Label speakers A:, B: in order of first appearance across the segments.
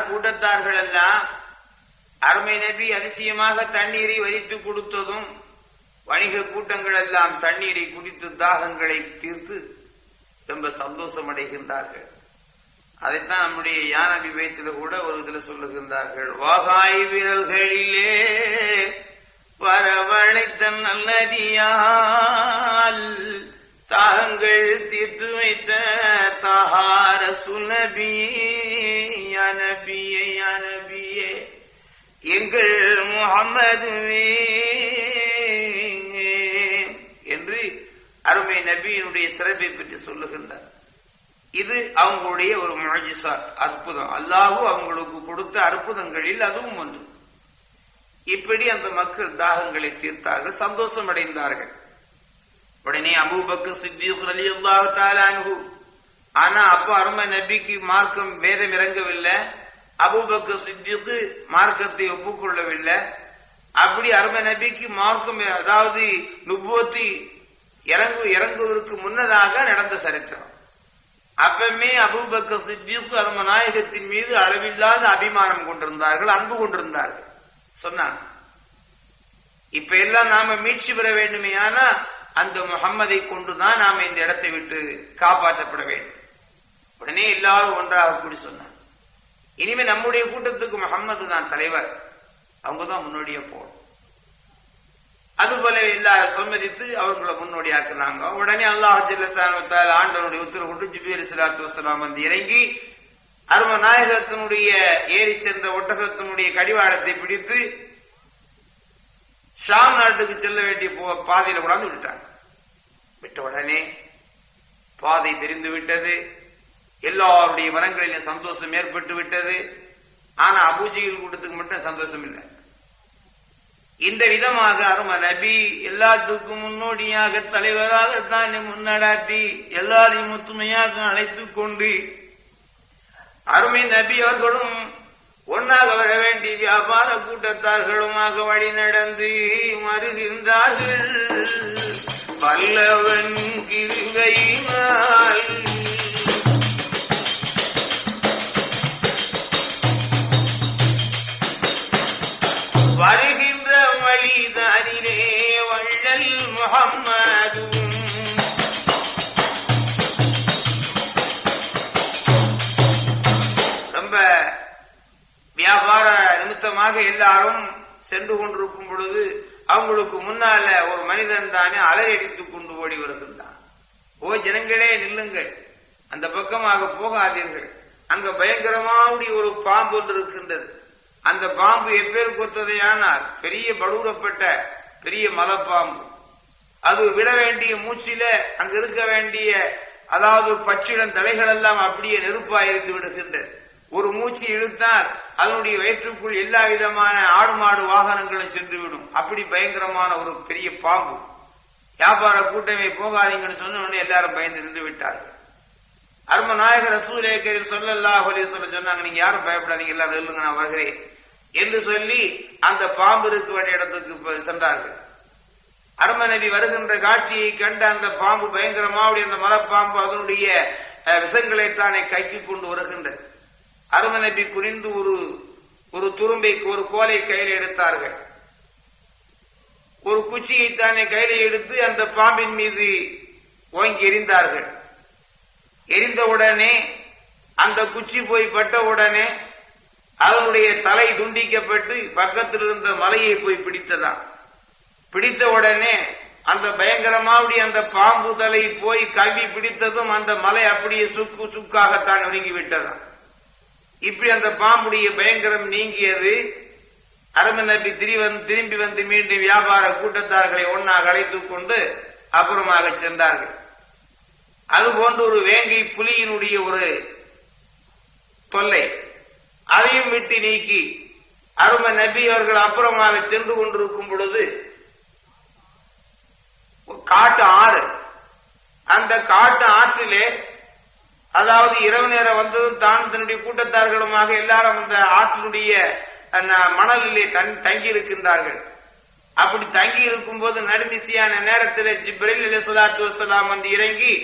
A: கூட்டத்தார்கள் எல்லாம் அருமை நபி அதிசயமாக தண்ணீரை வரித்து கொடுத்ததும் வணிக கூட்டங்கள் எல்லாம் தண்ணீரை குடித்து தாகங்களை தீர்த்து ரொம்ப சந்தோஷம் அடைகின்றார்கள் அதைத்தான் நம்முடைய யான் அபிபயத்தில் கூட ஒரு இதில் சொல்லுகின்றார்கள். வாகாய் விரல்களிலே வரவழைத்த நல்லதியால் தாகங்கள் தீர்த்து வைத்த தஹார சுனபியே அனபியே அனபியே எங்கள் முகமதுவே என்று அருமை நபியினுடைய சிறப்பை பற்றி சொல்லுகின்றார். இது அவங்களுடைய ஒரு முழஜிசாத் அற்புதம். அல்லாஹு அவங்களுக்கு கொடுத்த அற்புதங்களில் அதுவும் ஒன்று. இப்படி அந்த மக்கள் தாகங்களை தீர்த்தார்கள் சந்தோஷம் அடைந்தார்கள். உடனே அபூபக்கு சித்திக் அலி அல்லாஹு தாலானு ஆனா அப்ப அருமை நபிக்கு மார்க்கம் வேதம் இறங்கவில்லை. அபூபக்கு சித்திக்கு மார்க்கத்தை ஒப்புக்கொள்ளவில்லை. அப்படி அருமை நபிக்கு மார்க்கம் அதாவது நுபோத்தி இறங்கு இறங்குவதற்கு முன்னதாக நடந்த சரித்திரம். அப்பமே அபூபக்க சித்திக்கு அரும நாயகத்தின் மீது அளவில்லாத அபிமானம் கொண்டிருந்தார்கள் அன்பு கொண்டிருந்தார்கள். சொன்னாங்க. இப்ப எல்லாம் நாம மீட்சி பெற வேண்டுமே ஆனா அந்த முகம்மதை கொண்டுதான் நாம இந்த இடத்தை விட்டு காப்பாற்றப்பட வேண்டும். உடனே எல்லாரும் ஒன்றாக கூடி சொன்னாங்க இனிமே நம்முடைய கூட்டத்துக்கு முகம்மது தான் தலைவர். அவங்க தான் முன்னோடியா போகணும். அதுபோல எல்லாரும் சம்மதித்து அவர்களை முன்னோடியாக்குனாங்க உடனே அல்லாஹ் ஜில்லசானத்தால் ஆண்டவனுடைய உத்தரவு கொண்டு ஜிபியல் சிலாத்து வசலாம் வந்து இறங்கி அரும நாயகத்தினுடைய ஏறி சென்ற ஒட்டகத்தினுடைய கடிவாளத்தை பிடித்து ஷாம் நாட்டுக்கு செல்ல வேண்டிய போ- பாதையில கொண்டாந்து விட்டாங்க விட்ட உடனே பாதை தெரிந்து விட்டது. எல்லாருடைய மனங்களிலும் சந்தோஷம் ஏற்பட்டு விட்டது. ஆனா அபூஜியில் கூட்டத்துக்கு மட்டும் சந்தோஷம் இல்லை. இந்த விதமாக அரும நபி எல்லாத்துக்கும் முன்னோடியாக தலைவராக தான் முன்னடாத்தி எல்லாரையும் ஒத்துமையாக அழைத்துக் கொண்டு அருமை நபி அவர்களும் ஒன்னாக வர வேண்டிய வியாபார கூட்டத்தார்களுமாக வழி நடந்து மறுகின்றார்கள். பல்லவன் கிருகையினால். வருகின்ற வழிதானிலே வள்ளல் முகம்மதும் ரொம்ப வியாபார நிமித்தமாக எல்லாரும் சென்று கொண்டிருக்கும் பொழுது அவங்களுக்கு முன்னால ஒரு மனிதன் தானே அலறடித்துக் கொண்டு ஓடி வருகின்றான். ஓ ஜனங்களே நில்லுங்கள். அந்த பக்கமாக போகாதீர்கள். அங்க பயங்கரமாவுடைய ஒரு பாம்பு ஒன்று இருக்கின்றது. அந்த பாம்பு எப்பேர் கொத்ததையானால் பெரிய படூரப்பட்ட பெரிய மலப்பாம்பு. அது விட வேண்டிய மூச்சில அங்க இருக்க வேண்டிய அதாவது பச்சிடம் தலைகள் எல்லாம் அப்படியே நெருப்பாயிருந்து விடுகின்றது. ஒரு மூச்சு இழுத்தால் அதனுடைய வயிற்றுக்குள் எல்லா விதமான ஆடு மாடு வாகனங்களும் சென்று விடும் அப்படி பயங்கரமான ஒரு பெரிய பாம்பு. வியாபார கூட்டமே போகாதீங்கன்னு சொன்ன உடனே எல்லாரும் பயந்து நின்று விட்டார்கள். அரும நாயகர் ரசூலேக்கரில் சொல்லல்லா சொல்ல சொன்னாங்க நீங்க யாரும் பயப்படாதீங்க எல்லாரும் நில்லுங்க நான் வருகிறேன். என்று சொல்லி அந்த பாம்பு இருக்க வேண்டிய இடத்துக்கு சென்றார்கள். அரும நபி வருகின்ற காட்சியை கண்ட அந்த பாம்பு பயங்கரமாவுடைய அந்த மரப்பாம்பு அதனுடைய விஷங்களை தானே கைக்கு கொண்டு வருகின்றது. அரும நபி குனிந்து ஒரு ஒரு துரும்பை ஒரு கோலை கையில் எடுத்தார்கள். ஒரு குச்சியை தானே கையில எடுத்து அந்த பாம்பின் மீது ஓங்கி எரிந்தார்கள் எரிந்த உடனே அந்த குச்சி போய் பட்ட உடனே அதனுடைய தலை துண்டிக்கப்பட்டு பக்கத்தில் இருந்த மலையை போய் பிடித்ததாம். பிடித்த உடனே அந்த பயங்கரமாவுடைய அந்த பாம்பு தலை போய் கவி பிடித்ததும் அந்த மலை அப்படியே சுக்கு சுக்காகத்தான் ஒருங்கி விட்டதான் இப்படி அந்த பாம்புடைய பயங்கரம் நீங்கியது. அரபு நபி திரி திரும்பி வந்து மீண்டும் வியாபார கூட்டத்தார்களை ஒன்னாக அழைத்துக் கொண்டு அப்புறமாக சென்றார்கள். அதுபோன்று ஒரு வேங்கை புலியினுடைய ஒரு தொல்லை. அதையும் விட்டு நீக்கி அரும நபி அவர்கள் அப்புறமாக சென்று கொண்டிருக்கும் பொழுது காட்டு ஆறு அந்த காட்டு ஆற்றிலே அதாவது இரவு நேரம் வந்ததும் தான் தன்னுடைய கூட்டத்தார்களுமாக எல்லாரும் அந்த ஆற்றினுடைய அந்த மணலிலே தன் தங்கி இருக்கின்றார்கள் அப்படி தங்கி இருக்கும் போது நடுமிசியான நேரத்தில் ஜிப்ரில் அலி சலாத்து வசலாம் வந்து இறங்கி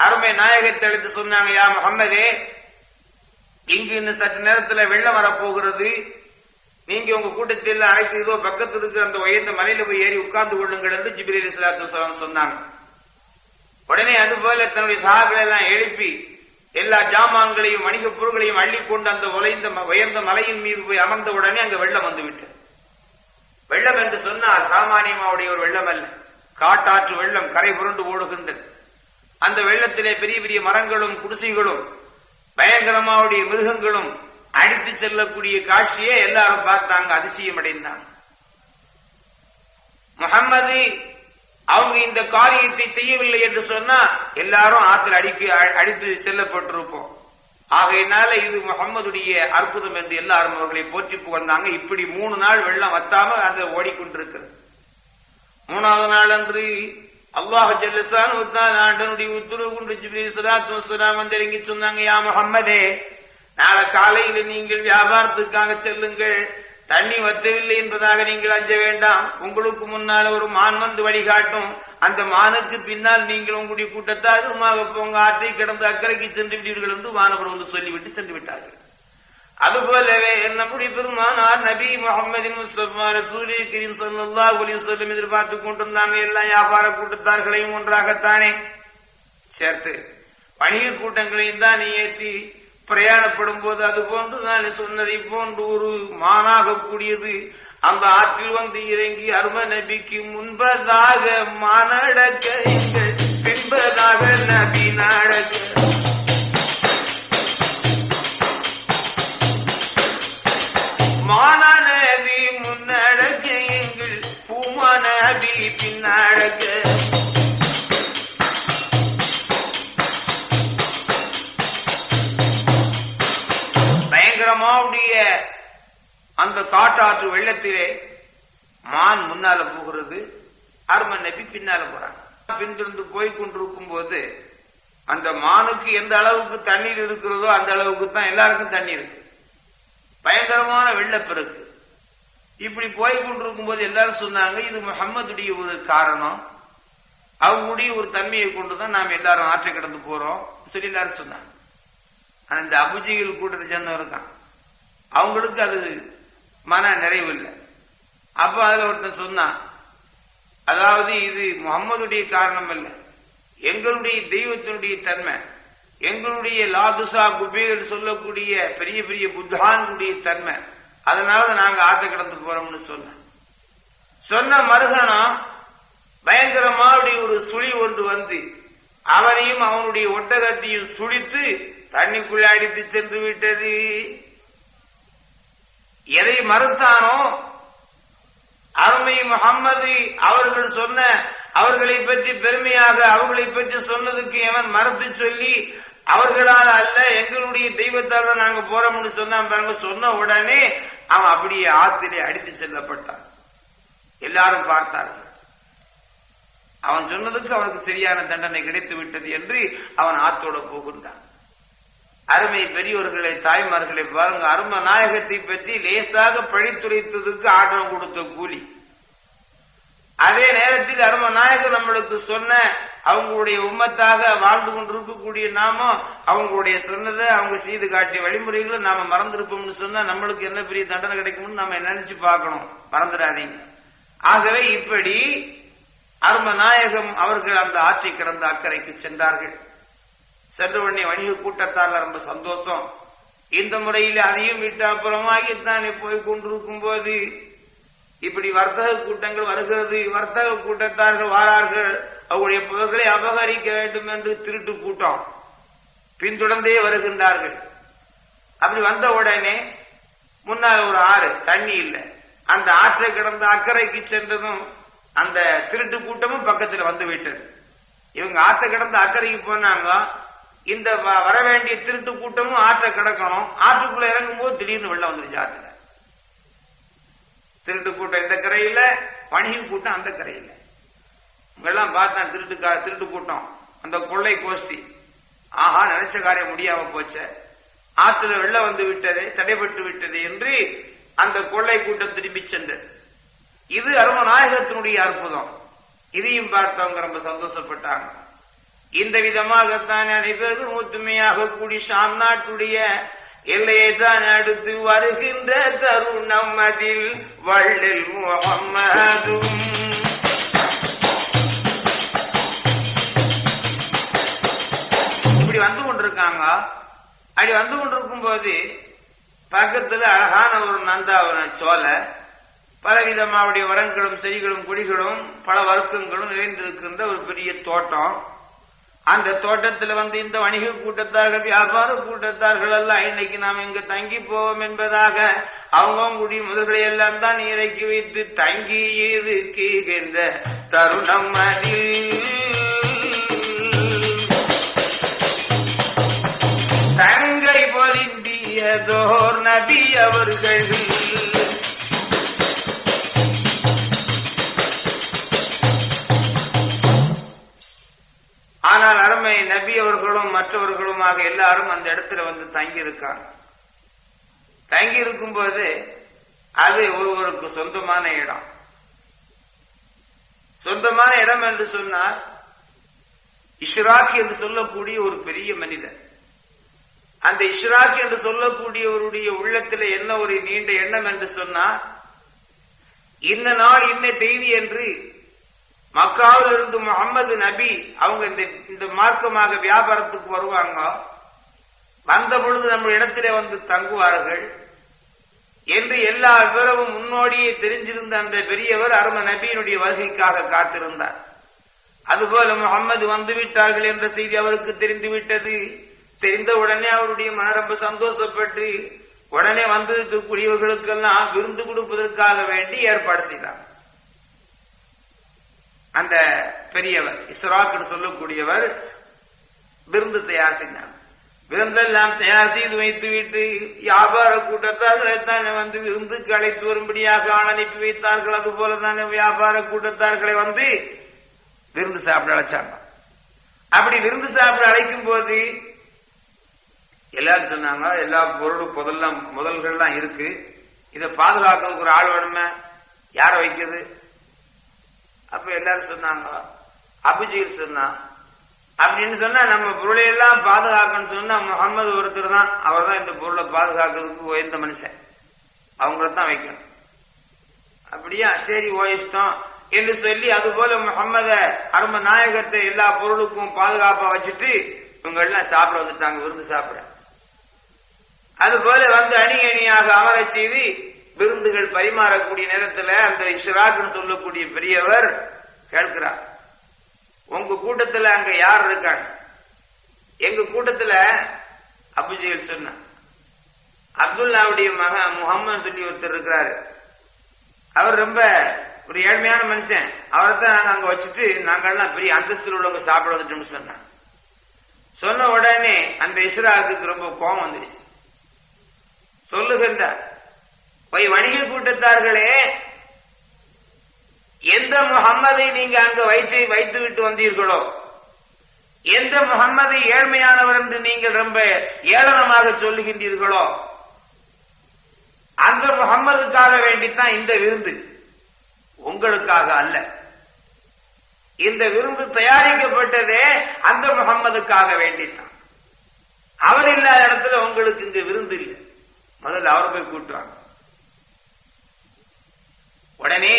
A: அருமை நாயகத்தை எடுத்து சொன்னாங்க யா முகம்மதே இங்கு இன்னும் சற்று நேரத்தில் வெள்ளம் வரப்போகிறது. நீங்க உங்க கூட்டத்தில் அழைத்து இதோ பக்கத்தில் இருக்கிற அந்த உயர்ந்த மலையில போய் ஏறி உட்கார்ந்து கொள்ளுங்கள் என்று ஜிபிரி சலாத்து சொன்னாங்க. உடனே அதுபோல தன்னுடைய சகாக்களை எல்லாம் எழுப்பி எல்லா ஜாமான்களையும் வணிக பொருட்களையும் அள்ளி கொண்டு அந்த உலைந்த உயர்ந்த மலையின் மீது போய் அமர்ந்த உடனே அங்க வெள்ளம் வந்துவிட்டது வெள்ளம் என்று சொன்னால் சாமானியமாவுடைய ஒரு வெள்ளம் அல்ல. காட்டாற்று வெள்ளம் கரை புரண்டு ஓடுகின்றது. அந்த வெள்ளத்திலே பெரிய பெரிய மரங்களும் குடிசைகளும் பயங்கரமாவுடைய மிருகங்களும் அடித்து செல்லக்கூடிய காட்சியை எல்லாரும் பார்த்தாங்க அதிசயம் அடைந்தாங்க முகம்மது அவங்க இந்த காரியத்தை செய்யவில்லை என்று சொன்னா எல்லாரும் ஆற்றில் அடிக்கு அடித்து செல்லப்பட்டிருப்போம். ஆகையினால இது முகம்மதுடைய அற்புதம் என்று எல்லாரும் அவர்களை போற்றி புகழ்ந்தாங்க. இப்படி மூணு நாள் வெள்ளம் வத்தாம அது ஓடிக்கொண்டிருக்கிறது. மூணாவது நாள் அன்று அல்லாஹ் ஜல்லசான் ஆண்டனுடைய உத்தரவு கொண்டு ஜிப்ரீல் ஸலாத்து வஸ்ஸலாம் வந்து இறங்கி சொன்னாங்க யா முகம்மதே நாளை காலையில நீங்கள் வியாபாரத்துக்காக செல்லுங்கள். தண்ணி வத்தவில்லை என்பதாக நீங்கள் அஞ்ச வேண்டாம். உங்களுக்கு முன்னால் ஒரு மான் வந்து வழிகாட்டும். அந்த மானுக்கு பின்னால் நீங்கள் உங்களுடைய கூட்டத்தால் ரூமாக போங்க. ஆற்றை கிடந்து அக்கறைக்கு சென்று விடுவீர்கள் என்று மாணவர் வந்து சொல்லிவிட்டு சென்று விட்டார்கள். அதுபோலவே நம்முடைய பெருமானார் நபி முகமதின் முஸ்தபா ரசூலி கரீம் ஸல்லல்லாஹு அலைஹி சொல்லும் எதிர்பார்த்து கொண்டிருந்தாங்க. எல்லா வியாபார கூட்டத்தார்களையும் ஒன்றாகத்தானே சேர்த்து வணிக கூட்டங்களையும் தான் ஏற்றி பிரயாணப்படும் போது அது போன்று நான் சொன்னதை. போன்று ஒரு மானாக கூடியது அந்த ஆற்றில் வந்து இறங்கி அரும நபிக்கு முன்பதாக மானடக்க பின்பதாக நபி நாடக. மானா அந்த காட்டாற்று வெள்ளத்திலே மான் முன்னால போகிறது அருமன் நபி பின்னால போறாங்க பின்தொடர்ந்து போய் கொண்டிருக்கும் போது அந்த மானுக்கு எந்த அளவுக்கு தண்ணீர் இருக்கிறதோ அந்த அளவுக்கு தான் எல்லாருக்கும் தண்ணி இருக்கு. பயங்கரமான வெள்ளப்பெருக்கு. இப்படி போய் கொண்டிருக்கும் போது எல்லாரும் சொன்னாங்க இது முகம்மதுடைய ஒரு காரணம். அவங்களுடைய ஒரு தன்மையை கொண்டுதான் நாம் எல்லாரும் ஆற்றை கடந்து போறோம் சொல்லி எல்லாரும் சொன்னாங்க. ஆனா இந்த அபுஜிகள் கூட்டத்தை சேர்ந்தவர் தான். அவங்களுக்கு அது மன நிறைவு இல்லை. அப்ப அதுல ஒருத்தன் சொன்னான் அதாவது இது முகம்மதுடைய காரணம் அல்ல. எங்களுடைய தெய்வத்தினுடைய தன்மை எங்களுடைய லாதுசா குபேர் சொல்லக்கூடிய பெரிய பெரிய புத்தானுடைய தன்மை அதனால நாங்க ஆத்த கடந்து போறோம்னு சொன்ன சொன்ன மருகனம் பயங்கரமாவுடைய ஒரு சுழி ஒன்று வந்து அவனையும் அவனுடைய ஒட்டகத்தையும் சுழித்து தண்ணிக்குள்ள அடித்து சென்று விட்டது. எதை மறுத்தானோ அருமை முகம்மது அவர்கள் சொன்ன அவர்களை பற்றி பெருமையாக அவர்களை பற்றி சொன்னதுக்கு எவன் மறுத்து சொல்லி அவர்களால் அல்ல எங்களுடைய தெய்வத்தால் தான் நாங்க போறோம்னு சொன்னான் பாருங்க சொன்ன உடனே அவன் அப்படியே ஆத்திலே அடித்து செல்லப்பட்டான். எல்லாரும் பார்த்தார்கள். அவன் சொன்னதுக்கு அவனுக்கு சரியான தண்டனை கிடைத்து விட்டது என்று அவன் ஆத்தோட போகின்றான். அருமை பெரியோர்களை தாய்மார்களை பாருங்க அரும நாயகத்தை பற்றி லேசாக பழித்துரைத்ததுக்கு ஆட்டம் கொடுத்த கூலி. அதே நேரத்தில் அரும நாயகர் நம்மளுக்கு சொன்ன அவங்களுடைய உம்மத்தாக வாழ்ந்து கொண்டிருக்கக்கூடிய நாம அவங்களுடைய சொன்னதை அவங்க செய்து காட்டிய வழிமுறைகளை நாம மறந்திருப்போம்னு சொன்னா நம்மளுக்கு என்ன பெரிய தண்டனை கிடைக்கும்னு நாம நினைச்சு பார்க்கணும். மறந்துடாதீங்க. ஆகவே இப்படி அரும நாயகம் அவர்கள் அந்த ஆற்றை கடந்த அக்கறைக்கு சென்றார்கள். சென்ற உடனே வணிக கூட்டத்தாரில் ரொம்ப சந்தோஷம். இந்த முறையில் அதையும் விட்டு அப்புறமாகித்தானே போய் கொண்டிருக்கும் போது இப்படி வர்த்தக கூட்டங்கள் வருகிறது. வர்த்தக கூட்டத்தார்கள் வாரார்கள். அவருடைய பொருட்களை அபகரிக்க வேண்டும் என்று திருட்டு கூட்டம். பின்தொடர்ந்தே வருகின்றார்கள். அப்படி வந்த உடனே முன்னால் ஒரு ஆறு தண்ணி இல்லை. அந்த ஆற்றை கிடந்த அக்கறைக்கு சென்றதும் அந்த திருட்டு கூட்டமும் பக்கத்தில் வந்து விட்டது. இவங்க ஆற்றை கிடந்த அக்கறைக்கு போனாங்க இந்த வ- வர வேண்டிய திருட்டு கூட்டமும் ஆற்றை கிடக்கணும். ஆற்றுக்குள்ள இறங்கும் போது திடீர்னு வெள்ளம் வந்துருச்சு ஆற்றுல. திருட்டு கூட்டம் இந்த கரையில? வணிக கூட்டம் அந்த கரையில. இவங்கெல்லாம் பார்த்தா திருட்டு திருட்டு கூட்டம். அந்த கொள்ளை கோஷ்டி. ஆஹா நினைச்ச காரியம் முடியாம போச்சே. ஆற்றுல வெள்ளம் வந்து விட்டதே தடைபட்டு விட்டது என்று அந்த கொள்ளை கூட்டம் திரும்பி சென்றது. இது அருமநாயகத்தினுடைய அற்புதம். இதையும் பார்த்தவங்க ரொம்ப சந்தோஷப்பட்டாங்க. இந்த விதமாகத்தான் அனைவரும் ஒத்துமையாக கூடி ஷாம் நாட்டுடைய எல்லையை தான் அடுத்து வருகின்ற தருணம் அதில் வள்ளல் முகம்மதும். இப்படி வந்து கொண்டிருக்காங்க. அப்படி வந்து கொண்டிருக்கும் போது பக்கத்துல அழகான ஒரு நந்தாவன சோலை பலவிதமாவுடைய வரன்களும் செடிகளும் கொடிகளும் பல வருத்தங்களும் நிறைந்திருக்கின்ற ஒரு பெரிய தோட்டம். அந்த தோட்டத்துல வந்து இந்த வணிக கூட்டத்தார்கள் வியாபார கூட்டத்தார்கள் எல்லாம் இன்னைக்கு நாம் இங்க தங்கி போவோம் என்பதாக அவங்கவுங்களுடைய முதல்களை எல்லாம் தான் இறக்கி வைத்து தங்கி இருக்குகின்ற தருணம் அதில். சங்கை பொருந்தியதோர் நபி அவர்கள் ஆனால் அருமை நபி அவர்களும் மற்றவர்களுமாக எல்லாரும் அந்த இடத்துல வந்து தங்கி இருக்காங்க தங்கி இருக்கும்போது அது ஒருவருக்கு சொந்தமான இடம். சொந்தமான இடம் என்று சொன்னால் இஷ்ராக் என்று சொல்லக்கூடிய ஒரு பெரிய மனிதர். அந்த இஷ்ராக் என்று சொல்லக்கூடியவருடைய உள்ளத்தில் என்ன ஒரு நீண்ட எண்ணம் என்று சொன்னால் இந்த நாள் இன்ன செய்தி என்று மக்காவில் இருந்து முகமது நபி அவங்க இந்த இந்த மார்க்கமாக வியாபாரத்துக்கு வருவாங்க. வந்த பொழுது நம்ம இடத்திலே வந்து தங்குவார்கள். என்று எல்லா விவரமும் முன்னோடியே தெரிஞ்சிருந்த அந்த பெரியவர் அரும நபியினுடைய வருகைக்காக காத்திருந்தார். அதுபோல முகம்மது வந்து விட்டார்கள் என்ற செய்தி அவருக்கு தெரிந்துவிட்டது. தெரிந்த உடனே அவருடைய மன ரொம்ப சந்தோஷப்பட்டு உடனே வந்திருக்கக்கூடியவர்களுக்கெல்லாம் விருந்து கொடுப்பதற்காக வேண்டி ஏற்பாடு செய்தார். அந்த பெரியவர் இஸ்ராக்னு சொல்லக்கூடியவர் விருந்து தயார் செய்தார் விருந்தெல்லாம் தயார் செய்து வைத்து விட்டு வியாபார கூட்டத்தார்களை தானே வந்து விருந்துக்கு அழைத்து வரும்படியாக அனுப்பி வைத்தார்கள்? அது போல தானே வியாபார கூட்டத்தார்களை வந்து விருந்து சாப்பிட அழைச்சாங்க. அப்படி விருந்து சாப்பிட அழைக்கும் போது எல்லாரும் சொன்னாங்க எல்லா பொருளும் முதல்லாம் முதல்கள்லாம் இருக்கு. இதை பாதுகாக்கிறதுக்கு ஒரு ஆள் வேணுமே? யார வைக்கிறது? அப்ப எல்லாரும் சொன்னாங்க அபிஜீர் சொன்னான் அப்படின்னு சொன்னா நம்ம பொருளை எல்லாம் பாதுகாக்கணும்னு சொன்னா முகமது ஒருத்தர் தான் அவர் தான் இந்த பொருளை பாதுகாக்கிறதுக்கு உயர்ந்த மனுஷன். அவங்கள தான் வைக்கணும். அப்படியா? சரி ஓ இஷ்டம் என்று சொல்லி அது போல முகம்மத அரும நாயகத்தை எல்லா பொருளுக்கும் பாதுகாப்பா வச்சுட்டு இவங்க எல்லாம் சாப்பிட வந்துட்டாங்க விருந்து சாப்பிட. அது போல வந்து அணி அணியாக அமர செய்து விருந்துகள் பரிமாறக்கூடிய நேரத்துல அந்த இஷ்ராக்னு சொல்லக்கூடிய பெரியவர் கேட்கிறார். உங்க கூட்டத்துல அங்க யார் இருக்காங்க? எங்க கூட்டத்துல அபுஜெயல் சொன்ன அப்துல்லாவுடைய மகன் முகம்மது சொல்லி ஒருத்தர் இருக்கிறாரு. அவர் ரொம்ப ஒரு ஏழ்மையான மனுஷன். அவரை தான் நாங்க அங்க வச்சுட்டு நாங்கெல்லாம் பெரிய அந்தஸ்தில் உள்ளவங்க சாப்பிட வந்துட்டோம்னு சொன்னாங்க சொன்ன உடனே அந்த இஸ்ராக்கு ரொம்ப கோபம் வந்துடுச்சு. சொல்லுகின்றார். போய் வணிக கூட்டத்தார்களே எந்த முகம்மதை நீங்க அங்க வைத்து வைத்து விட்டு வந்தீர்களோ? எந்த முகம்மதை ஏழ்மையானவர் என்று நீங்கள் ரொம்ப ஏளனமாக சொல்லுகின்றீர்களோ? அந்த முகம்மதுக்காக வேண்டித்தான் இந்த விருந்து. உங்களுக்காக அல்ல. இந்த விருந்து தயாரிக்கப்பட்டதே அந்த முகம்மதுக்காக வேண்டித்தான். அவர் இல்லாத இடத்துல உங்களுக்கு இங்க விருந்து இல்லை. முதல்ல அவரை போய் கூட்டுவாங்க. உடனே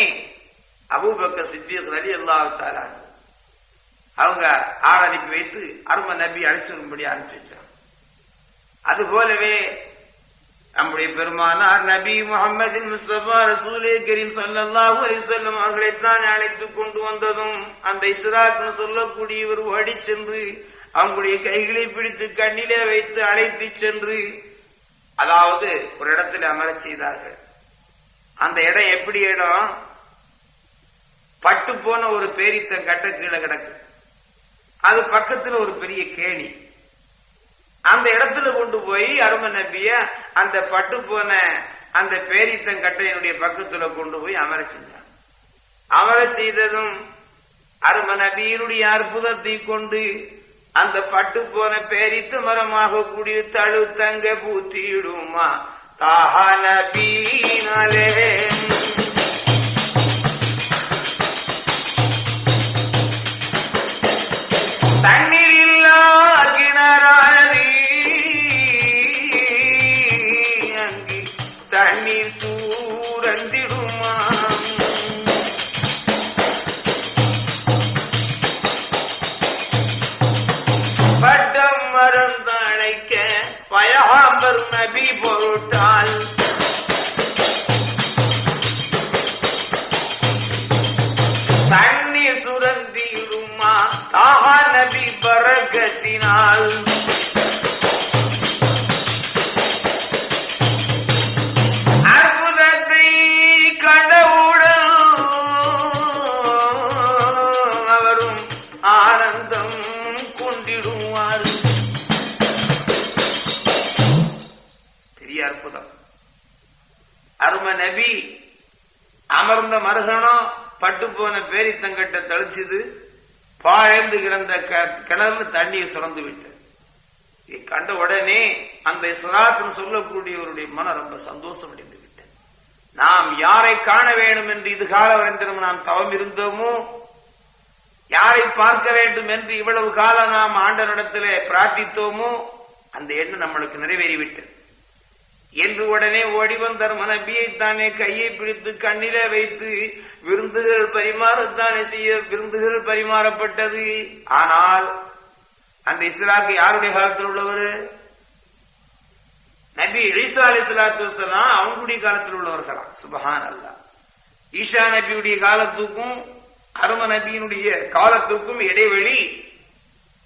A: அபூபக்க சித்தியக் அலி அல்லாஹால அவங்க ஆள் அனுப்பி வைத்து அரும நபி அழைச்சிருக்கும்படி அனுப்பிச்சு வச்சாங்க. அது போலவே நம்முடைய பெருமானார் நபி முகமது முஸ்தபா ரசூலே கரீம் ஸல்லல்லாஹு அலைஹி அவர்களைத்தான் அழைத்து கொண்டு வந்ததும் அந்த இஸ்ராக்னு சொல்லக்கூடியவர் ஓடி சென்று அவங்களுடைய கைகளை பிடித்து கண்ணிலே வைத்து அழைத்து சென்று அதாவது ஒரு இடத்துல அமரச் செய்தார்கள். அந்த இடம் எப்படி இடம்? பட்டு போன ஒரு பேரித்த கட்ட கீழே கிடக்கு. அது பக்கத்துல ஒரு பெரிய கேணி. அந்த இடத்துல கொண்டு போய் அரும நம்பிய அந்த பட்டு போன அந்த பேரித்தங்கட்டையினுடைய பக்கத்துல கொண்டு போய் அமர செஞ்சான் அமர செய்ததும் அரும நபியினுடைய அற்புதத்தை கொண்டு அந்த பட்டு போன பேரித்து மரமாக கூடிய தழு தங்க பூத்திடுமா? তাহা নবীন আলেন நபி பொருட்டால் நபி அமர்ந்த மருகனம் பட்டு போன பேரித்தங்கட்டை தளிச்சுது பாழந்து கிடந்த கிணறுல தண்ணீர் சுரந்து விட்டது. கண்ட உடனே அந்த இஸ்ராத்னு சொல்லக்கூடியவருடைய மனம் ரொம்ப சந்தோஷம் அடைந்து விட்டது. நாம் யாரை காண வேண்டும் என்று இது கால வரைந்திரம் நாம் தவம் இருந்தோமோ யாரை பார்க்க வேண்டும் என்று இவ்வளவு காலம் நாம் ஆண்டனிடத்திலே பிரார்த்தித்தோமோ அந்த எண்ணம் நம்மளுக்கு நிறைவேறிவிட்டது. என்று உடனே ஓடி வந்தார். மனபியை தானே கையை பிடித்து கண்ணிலே வைத்து விருந்துகள் பரிமாறத்தானே செய்ய விருந்துகள் பரிமாறப்பட்டது. ஆனால் அந்த இஸ்லாக்கு யாருடைய காலத்தில் உள்ளவர்? நபி ஈசா அலி சலாத்து வசலாம் அவங்களுடைய காலத்தில் உள்ளவர்களா? சுபஹான் அல்லா ஈஷா நபியுடைய காலத்துக்கும் அரும நபியினுடைய காலத்துக்கும் இடைவெளி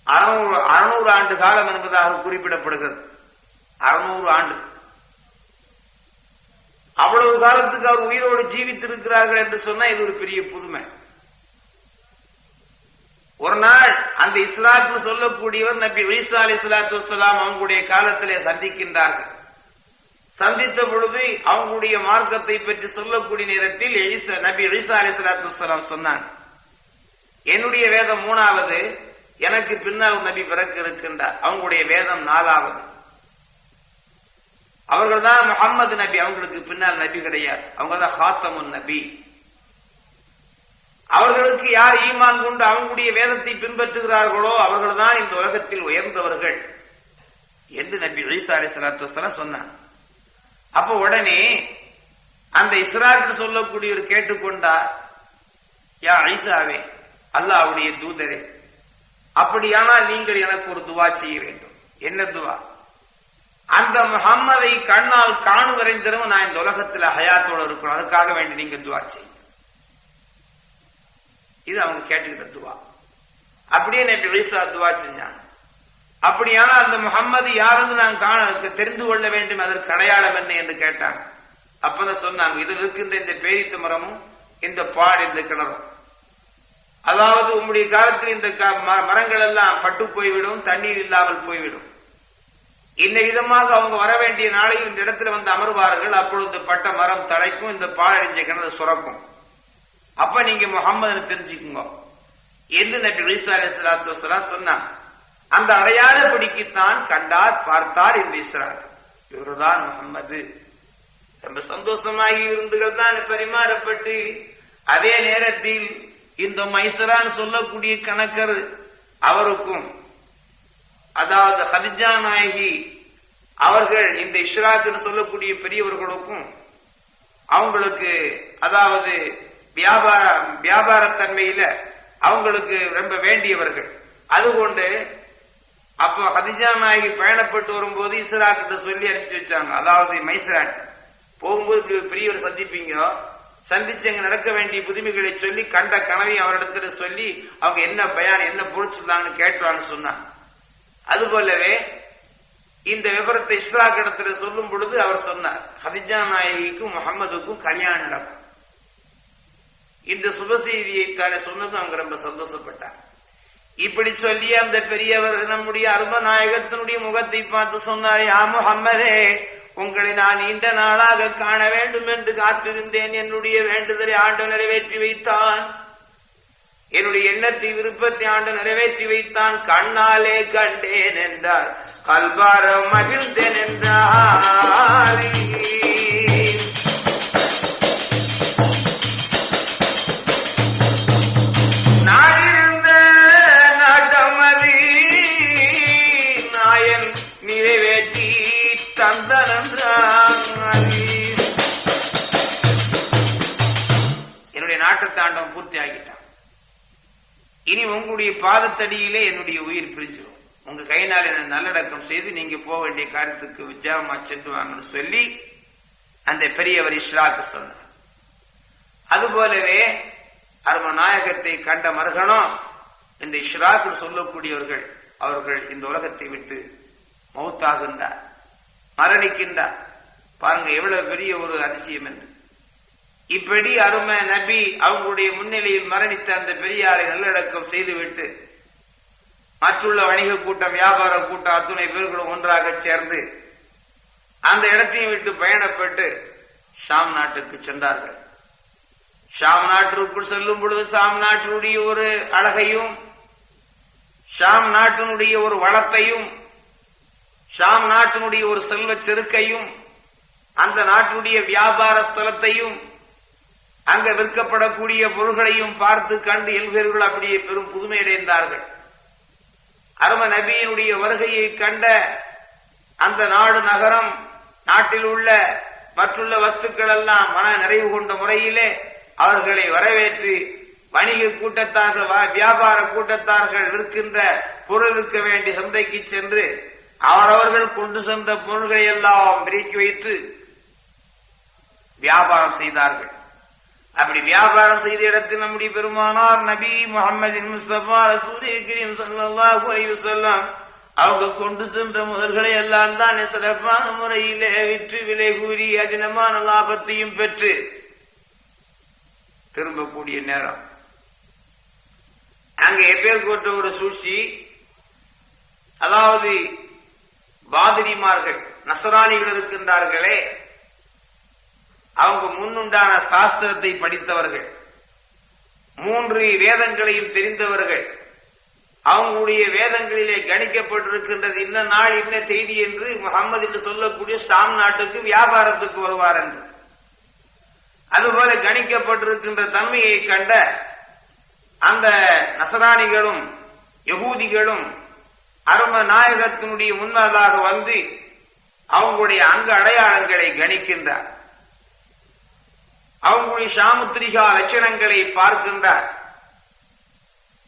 A: அறுநூறு அறுநூறு ஆண்டு காலம் என்பதாக குறிப்பிடப்படுகிறது. அறுநூறு ஆண்டு. அவ்வளவு காலத்துக்கு அவர் உயிரோடு ஜீவித்திருக்கிறார்கள் என்று சொன்னா இது ஒரு பெரிய புதுமை. ஒரு நாள் அந்த இஸ்லாத்து சொல்லக்கூடியவர் நபி ஈசா அலி இஸ்லாத்து வலாம் அவங்களுடைய காலத்திலே சந்திக்கின்றார்கள். சந்தித்த பொழுது அவங்களுடைய மார்க்கத்தை பற்றி சொல்லக்கூடிய நேரத்தில் நபி ஈசா அலி சலாத்து வலாம் சொன்னாங்க. என்னுடைய வேதம் மூணாவது எனக்கு பின்னால் நபி பிறக்க இருக்கின்றார். அவங்களுடைய வேதம் நாலாவது. அவர்கள் தான் முகம்மது நபி. அவங்களுக்கு பின்னால் நபி கிடையாது. அவங்க தான் ஹாத்தமுன் நபி. அவர்களுக்கு யார் ஈமான் கொண்டு அவங்களுடைய வேதத்தை பின்பற்றுகிறார்களோ அவர்கள் தான் இந்த உலகத்தில் உயர்ந்தவர்கள் என்று நபி ஈசா அலி சலாத்து வசலாம் சொன்னான் அப்ப உடனே அந்த இஸ்ராக்கு சொல்லக்கூடியவர் கேட்டுக்கொண்டார் யா ஐசாவே அல்லாவுடைய தூதரே அப்படியானால் நீங்கள் எனக்கு ஒரு துவா செய்ய வேண்டும். என்ன துவா? அந்த முகம்மதை கண்ணால் காணு வரைந்திரும் நான் இந்த உலகத்துல ஹயாத்தோட இருக்கணும். அதுக்காக வேண்டி நீங்க துவா செய்யும் இது அவங்க கேட்டுக்கிட்ட துவா. அப்படியே நபி ஈசா துவா செஞ்சாங்க. அப்படியான அந்த முகம்மது யாருன்னு நான் காண தெரிந்து கொள்ள வேண்டும் அதற்கு அடையாளம் என்ன என்று கேட்டாங்க. அப்பதான் சொன்னாங்க இதில் இருக்கின்ற இந்த பேரித்த மரமும் இந்த பாடு இந்த கிணறும். அதாவது உங்களுடைய காலத்தில் இந்த க- ம- மரங்கள் எல்லாம் பட்டு போய்விடும் தண்ணீர் இல்லாமல் போய்விடும். இன்ன விதமாக அவங்க வர வேண்டிய நாளையும் இந்த இடத்துல வந்து அமர்வார்கள். அப்பொழுது பட்ட மரம் தலைக்கும் இந்த பாழடைஞ்ச கிணறு சுரக்கும். அப்ப நீங்க முகம்மது தெரிஞ்சுக்குங்க. என்று நபி ஈசா அலி சலாத்து வசலாம் சொன்னாங்க அந்த அடையாளப்படிக்குத்தான் கண்டார் பார்த்தார் இந்த இஸ்ராத் இவர்தான் முகம்மது ரொம்ப சந்தோஷமாகி விருந்துகள் தான் பரிமாறப்பட்டு அதே நேரத்தில் இந்த மைசரான் சொல்லக்கூடிய கணக்கர் அவருக்கும் அதாவது ஹதிஜா நாயகி அவர்கள் இந்த இஷ்ராக்குன்னு சொல்லக்கூடிய பெரியவர்களுக்கும் அவங்களுக்கு அதாவது வியாபார வியாபாரத்தன்மையில அவங்களுக்கு ரொம்ப வேண்டியவர்கள். அதுகொண்டு அப்போ ஹதிஜா நாயகி பயணப்பட்டு வரும்போது இஸ்ராக்கிட்ட சொல்லி அனுப்பிச்சு வச்சாங்க. அதாவது மைசராட் போகும்போது இப்படி ஒரு பெரியவர் சந்திப்பீங்க? சந்திச்சு அங்க நடக்க வேண்டிய புதுமைகளை சொல்லி கண்ட கனவையும் அவரிடத்துல சொல்லி அவங்க என்ன பயான் என்ன பொழிச்சுள்ளாங்கன்னு கேட்டுவான்னு சொன்னாங்க. அது போலவே இந்த விவரத்தை இஸ்ராக் இடத்துல சொல்லும் பொழுது அவர் சொன்னார் ஹதிஜா நாயகிக்கும் முகமதுக்கும் கல்யாணம் நடக்கும். இந்த சுப செய்தியை தானே சொன்னது அவங்க ரொம்ப சந்தோஷப்பட்டார் இப்படி சொல்லி அந்த பெரியவர் நம்முடைய அரும நாயகத்தினுடைய முகத்தை பார்த்து சொன்னார் யா முகம்மதே உங்களை நான் நீண்ட நாளாக காண வேண்டும் என்று காத்திருந்தேன். என்னுடைய வேண்டுதலை ஆண்டு நிறைவேற்றி வைத்தான். என்னுடைய எண்ணத்தை விருப்பத்தை ஆண்டு நிறைவேற்றி வைத்தான். கண்ணாலே கண்டேன் என்றார். கல்பார மகிழ்ந்தேன் என்றார். உங்களுடைய பாதத்தடியிலே என்னுடைய உயிர் பிரிஞ்சிடும் உங்க கையினால் என்ன நல்லடக்கம் செய்து நீங்க போக வேண்டிய காரியத்துக்கு விஜயமா சென்று வாங்கன்னு சொல்லி அந்த பெரியவர் இஷ்ராக்கு சொன்னார். அதுபோலவே அரும நாயகத்தை கண்ட மருகனும் இந்த இஸ்ராக்கு சொல்லக்கூடியவர்கள் அவர்கள் இந்த உலகத்தை விட்டு மௌத்தாகின்றார் மரணிக்கின்றார். பாருங்க எவ்வளவு பெரிய ஒரு அதிசயம் என்று. இப்படி அருமை நபி அவங்களுடைய முன்னிலையில் மரணித்த அந்த பெரியாரை நல்லடக்கம் செய்துவிட்டு மற்றுள்ள வணிக கூட்டம் வியாபார கூட்டம் அத்துணை பேர்களும் ஒன்றாக சேர்ந்து அந்த இடத்தையும் விட்டு பயணப்பட்டு ஷாம் நாட்டுக்கு சென்றார்கள். ஷாம் நாட்டிற்குள் செல்லும் பொழுது ஷாம் நாட்டினுடைய ஒரு அழகையும் ஷாம் நாட்டினுடைய ஒரு வளத்தையும் ஷாம் நாட்டினுடைய ஒரு செல்வ செருக்கையும் அந்த நாட்டினுடைய வியாபார ஸ்தலத்தையும் அங்க விற்கப்படக்கூடிய பொருள்களையும் பார்த்து கண்டு எல்வீர்கள் அப்படியே பெரும் புதுமை அடைந்தார்கள் அரும நபியினுடைய வருகையை கண்ட அந்த நாடு நகரம் நாட்டில் உள்ள மற்றுள்ள வஸ்துக்கள் எல்லாம் மன நிறைவு கொண்ட முறையிலே அவர்களை வரவேற்று வணிக கூட்டத்தார்கள் வியாபார கூட்டத்தார்கள் விற்கின்ற பொருள் விற்க வேண்டிய சந்தைக்கு சென்று அவரவர்கள் கொண்டு சென்ற பொருள்களை எல்லாம் பிரிக்கி வைத்து வியாபாரம் செய்தார்கள். அப்படி வியாபாரம் செய்த இடத்தில் நம்முடைய பெருமானார் நபி முகமது முஸ்தபா ரசூலி கரீம் ஸல்லல்லாஹு அலைஹி சொல்லாம் அவங்க கொண்டு சென்ற முதல்களை எல்லாம் தான் சிறப்பான முறையிலே விற்று விலை கூறி அதினமான லாபத்தையும் பெற்று திரும்பக்கூடிய நேரம். அங்க எப்பேர் கோட்ட ஒரு சூழ்ச்சி அதாவது பாதிரிமார்கள் நசராணிகள் இருக்கின்றார்களே அவங்க முன்னுண்டான சாஸ்திரத்தை படித்தவர்கள் மூன்று வேதங்களையும் தெரிந்தவர்கள் அவங்களுடைய வேதங்களிலே கணிக்கப்பட்டிருக்கின்றது இன்ன நாள் இன்ன செய்தி என்று முகமது என்று சொல்லக்கூடிய ஷாம் நாட்டுக்கு வியாபாரத்துக்கு வருவார் என்று. அதுபோல கணிக்கப்பட்டிருக்கின்ற தன்மையை கண்ட அந்த நசராணிகளும் யகூதிகளும் அரும நாயகத்தினுடைய முன்னதாக வந்து அவங்களுடைய அங்க அடையாளங்களை கணிக்கின்றார். அவங்களுடைய சாமுத்திரிகா லட்சணங்களை பார்க்கின்றார்.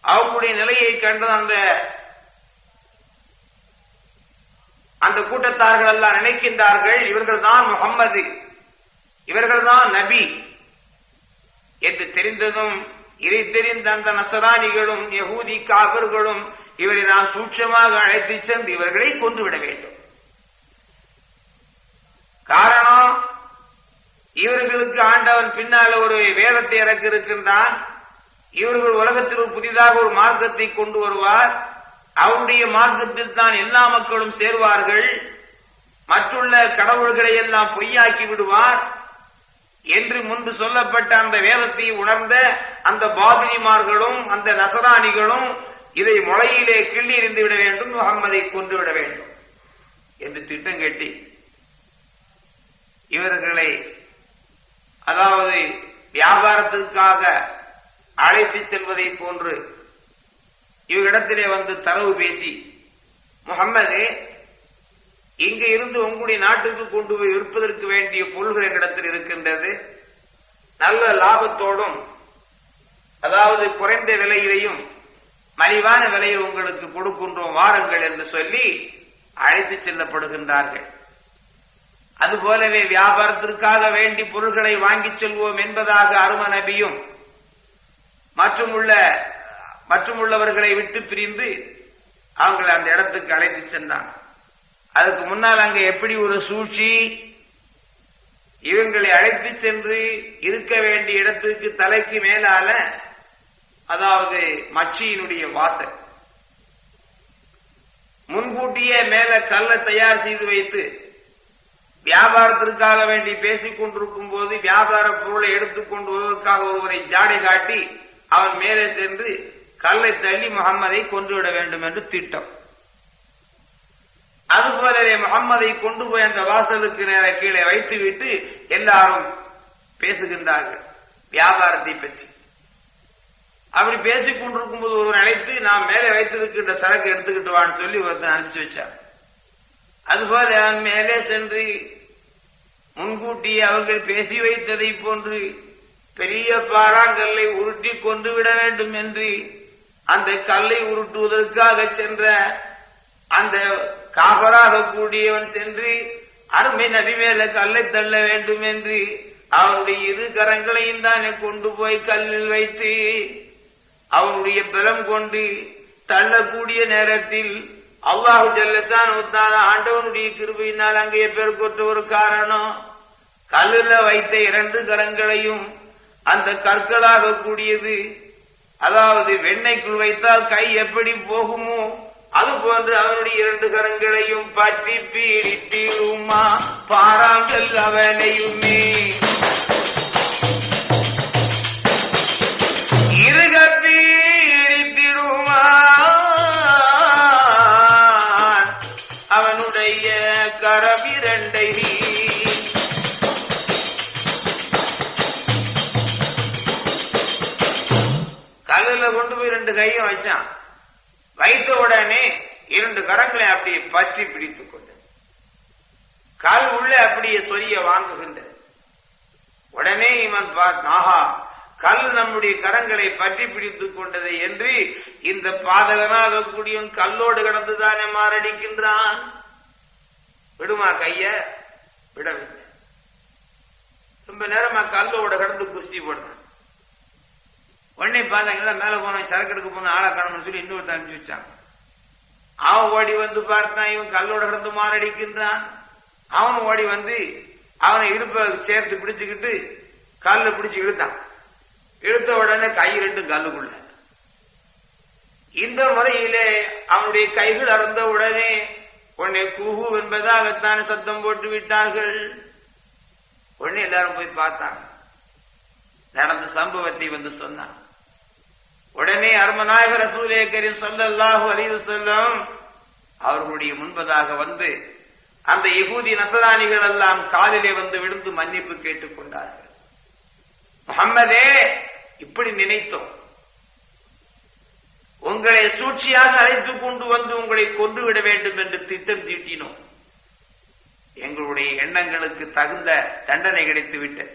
A: அவங்களுடைய நிலையை கண்டு அந்த அந்த கூட்டத்தார்கள் எல்லாம் நினைக்கின்றார்கள் இவர்கள் தான் முகம்மது இவர்கள் தான் நபி என்று தெரிந்ததும் இதை தெரிந்த அந்த நசராணிகளும் யகூதி காவர்களும் இவரை நான் சூட்சமாக அழைத்து சென்று இவர்களை கொன்றுவிட வேண்டும். காரணம் இவர்களுக்கு ஆண்டவன் பின்னால ஒரு வேதத்தை இறக்க இருக்கின்றான் இவர்கள் உலகத்தில் புதிதாக ஒரு மார்க்கத்தை கொண்டு வருவார். அவருடைய மார்க்கத்தில் தான் எல்லா மக்களும் சேர்வார்கள். மற்றுள்ள கடவுள்களை எல்லாம் பொய்யாக்கி விடுவார். என்று முன்பு சொல்லப்பட்ட அந்த வேதத்தை உணர்ந்த அந்த பாதிரிமார்களும் அந்த நசராணிகளும் இதை முளையிலே கிள்ளி எறிந்து விட வேண்டும் முகம்மதை கொண்டு விட வேண்டும். என்று திட்டம் கட்டி இவர்களை அதாவது வியாபாரத்திற்காக அழைத்து செல்வதை போன்று இவரிடத்திலே வந்து தரவு பேசி முகம்மது இங்கு இருந்து உங்களுடைய நாட்டுக்கு கொண்டு போய் விற்பதற்கு வேண்டிய பொருள்கள் எங்களிடத்தில் இருக்கின்றது. நல்ல லாபத்தோடும் அதாவது குறைந்த விலையிலையும் மலிவான விலையில் உங்களுக்கு கொடுக்கின்றோம் வாருங்கள் என்று சொல்லி அழைத்து செல்லப்படுகின்றார்கள். அதுபோலவே வியாபாரத்திற்காக வேண்டி பொருள்களை வாங்கிச் செல்வோம் என்பதாக அரும நபியும் மற்றும் உள்ள மற்றும் உள்ளவர்களை விட்டு பிரிந்து அவங்களை அந்த இடத்துக்கு அழைத்து சென்றான். அதுக்கு முன்னால் அங்க எப்படி ஒரு சூழ்ச்சி? இவங்களை அழைத்து சென்று இருக்க வேண்டிய இடத்துக்கு தலைக்கு மேலால அதாவது மச்சியினுடைய வாசல். முன்கூட்டியே மேல கல்லை தயார் செய்து வைத்து வியாபாரத்திற்காக வேண்டி பேசிக் கொண்டிருக்கும் போது வியாபார பொருளை எடுத்துக்கொண்டு வருவதற்காக ஒருவரை ஜாடை காட்டி அவன் மேலே சென்று கல்லை தள்ளி முகம்மதை கொன்றுவிட வேண்டும் என்று திட்டம். அதுபோலவே முகம்மதை கொண்டு போய் அந்த வாசலுக்கு நேர கீழே வைத்துவிட்டு எல்லாரும் பேசுகின்றார்கள் வியாபாரத்தை பற்றி. அப்படி பேசிக் கொண்டிருக்கும் போது ஒருவன் அழைத்து நான் மேலே வைத்திருக்கின்ற சரக்கு எடுத்துக்கிட்டு வான்னு சொல்லி ஒருத்தன் அனுப்பிச்சு வச்சான். அதுபோல அவன் மேலே சென்று முன்கூட்டி அவர்கள் பேசி வைத்ததை போன்று பெரிய பாறாங்கல்லை உருட்டி கொண்டு விட வேண்டும் என்று அந்த கல்லை உருட்டுவதற்காக சென்ற அந்த காபராக கூடியவன் சென்று அருமை நபி மேல கல்லை தள்ள வேண்டும் என்று அவனுடைய இரு கரங்களையும் தானே கொண்டு போய் கல்லில் வைத்து அவனுடைய பலம் கொண்டு தள்ளக்கூடிய நேரத்தில் அல்லாஹு ஜல்லசான் ஆண்டவனுடைய கிருபையினால் அங்கே பெருக்கொற்ற ஒரு காரணம். கல்லுல வைத்த இரண்டு கரங்களையும் அந்த கற்களாக கூடியது அதாவது வெண்ணெய்க்குள் வைத்தால் கை எப்படி போகுமோ அது போன்று அவனுடைய இரண்டு கரங்களையும் பற்றி பீடித்திருமா பாராங்கல் அவனையுமே. வைத்த உடனே இரண்டு கரங்களை அப்படியே பற்றி பிடித்துக் கொண்டது கால் உள்ளே அப்படியே சொரிய வாங்குகின்றது உடனே இவன் பார்த்தான் ஆஹா கல் நம்முடைய கரங்களை பற்றி பிடித்துக் கொண்டது என்று இந்த பாதகனாக கூடியவன் கல்லோடு கடந்துதானே மாரடிக்கின்றான்? விடுமா கைய? விடவில்லை. ரொம்ப நேரமா கல்லோட கடந்து குஸ்தி போடுறான். உடனே பார்த்தாங்கன்னா மேலே போனவன் சரக்கு எடுக்க போன ஆளை காணணும்னு சொல்லி இன்னொருத்த அனுப்பிச்சு வச்சாங்க அவன் ஓடி வந்து பார்த்தான் இவன் கல்லோட கடந்து மாரடிக்கின்றான். அவனும் ஓடி வந்து அவனை இடுப்பை சேர்த்து பிடிச்சுக்கிட்டு கல்ல பிடிச்சு இழுத்தான். இழுத்த உடனே கை ரெண்டும் கல்லுக்குள்ள. இந்த முறையிலே அவனுடைய கைகள் அறந்த உடனே உடனே குஹு என்பதாகத்தான் சத்தம் போட்டு விட்டார்கள். உடனே எல்லாரும் போய் பார்த்தாங்க. நடந்த சம்பவத்தை வந்து சொன்னான் உடனே அருமநாயக ரசூலே கரீம் ஸல்லல்லாஹு அலைஹி வஸல்லம் அவர்களுடைய முன்பதாக வந்து அந்த யகூதி நசராணிகள் எல்லாம் காலிலே வந்து விழுந்து மன்னிப்பு கேட்டுக் கொண்டார்கள். முகம்மதே இப்படி நினைத்தோம். உங்களை சூழ்ச்சியாக அழைத்து கொண்டு வந்து உங்களை கொண்டு விட வேண்டும் என்று திட்டம் தீட்டினோம். எங்களுடைய எண்ணங்களுக்கு தகுந்த தண்டனை கிடைத்து விட்டது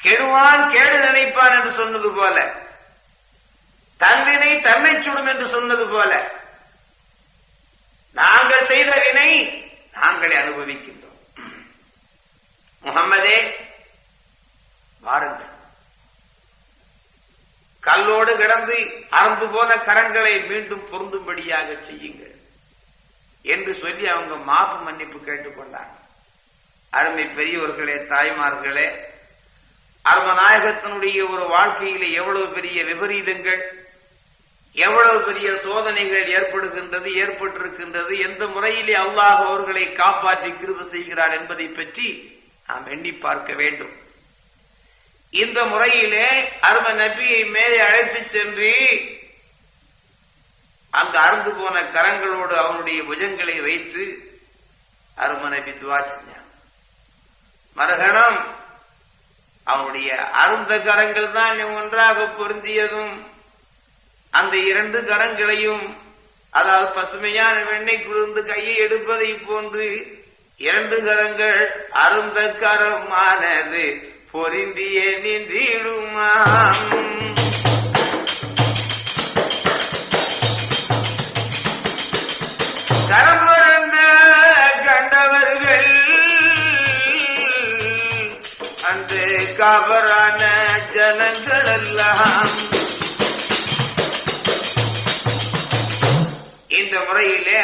A: கெடுவான் கேடு நினைப்பான் என்று சொன்னது போல தன்வினை தன்னை சுடும் என்று சொன்னது போல. நாங்கள் செய்த வினை நாங்களே அனுபவிக்கின்றோம். முகம்மதே வாருங்கள். கல்லோடு கிடந்து அறந்து போன கரங்களை மீண்டும் பொருந்தும்படியாக செய்யுங்கள் என்று சொல்லி அவங்க மாப்பு மன்னிப்பு கேட்டுக்கொண்டாங்க அருமை பெரியவர்களே தாய்மார்களே அருமநாயகத்தினுடைய ஒரு வாழ்க்கையில எவ்வளவு பெரிய விபரீதங்கள். எவ்வளவு பெரிய சோதனைகள் ஏற்படுகின்றது ஏற்பட்டிருக்கின்றது எந்த முறையிலே அல்லாஹ் அவர்களை காப்பாற்றி கிருப செய்கிறார் என்பதை பற்றி நாம் எண்ணி பார்க்க வேண்டும். இந்த முறையிலே அரும நபியை மேலே அழைத்து சென்று அந்த அறுந்து போன கரங்களோடு அவனுடைய புஜங்களை வைத்து அரும நபி துவா செஞ்சான். மறுகணம் அவனுடைய அருந்த கரங்கள் தான் ஒன்றாக பொருந்தியதும் அந்த இரண்டு கரங்களையும் அதாவது பசுமையான வெண்ணெய் குளிர்ந்து கையை எடுப்பதை போன்று இரண்டு கரங்கள் அருந்த கரமானது பொருந்திய நின்றிடுமா? கரம் கண்டவர்கள் அந்த கபரான ஜனங்கள் எல்லாம்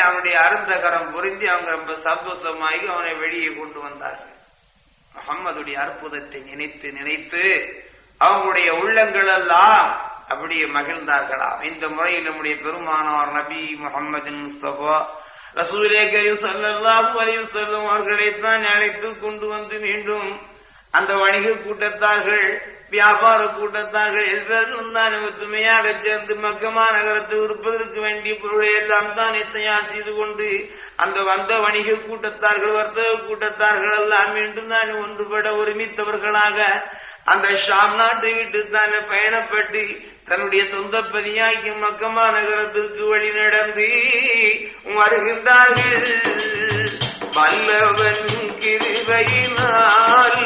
A: அவனுடைய அருந்தகரம் புரிந்து அவங்க ரொம்ப சந்தோஷமாகி அவனை வெளியே கொண்டு வந்தார்கள். முகம்மதுடைய அற்புதத்தை நினைத்து நினைத்து அவங்களுடைய உள்ளங்கள் எல்லாம் அப்படியே மகிழ்ந்தார்களாம். இந்த முறையில் நம்முடைய பெருமானார் நபி முகமது முஸ்தபா ரசூலே கரீம் ஸல்லல்லாஹு அலைஹி வஸல்லம் அவர்களைத்தான் அழைத்து கொண்டு வந்து மீண்டும் அந்த வணிக கூட்டத்தார்கள் வியாபார கூட்டத்தார்கள் எல்லோரும் தான் ஒத்துமையாக சேர்ந்து மக்கமா நகரத்தை விற்பதற்கு வேண்டிய பொருளை எல்லாம் தானே தயார் செய்து கொண்டு அந்த வந்த வணிக கூட்டத்தார்கள் வர்த்தக கூட்டத்தார்கள் எல்லாம் மீண்டும் தான் ஒன்றுபட ஒருமித்தவர்களாக அந்த ஷாம் நாட்டு வீட்டு தானே பயணப்பட்டு தன்னுடைய சொந்த பதியாகி மக்கமா நகரத்திற்கு வழி நடந்து வருகின்றார்கள். வல்லவன் கிருபையினால்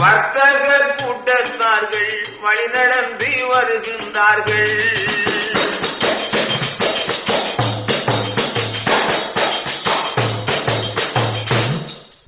A: வர்த்தக கூட்டத்தார்கள் வழி நடந்து வருகின்றார்கள்.